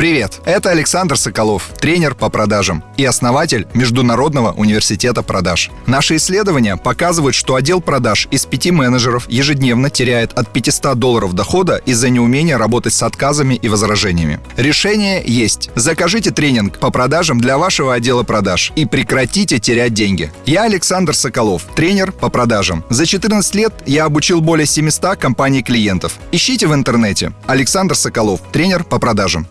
Привет, это Александр Соколов, тренер по продажам и основатель Международного университета продаж. Наши исследования показывают, что отдел продаж из пяти менеджеров ежедневно теряет от 500 долларов дохода из-за неумения работать с отказами и возражениями. Решение есть. Закажите тренинг по продажам для вашего отдела продаж и прекратите терять деньги. Я Александр Соколов, тренер по продажам. За 14 лет я обучил более 700 компаний клиентов. Ищите в интернете. Александр Соколов, тренер по продажам.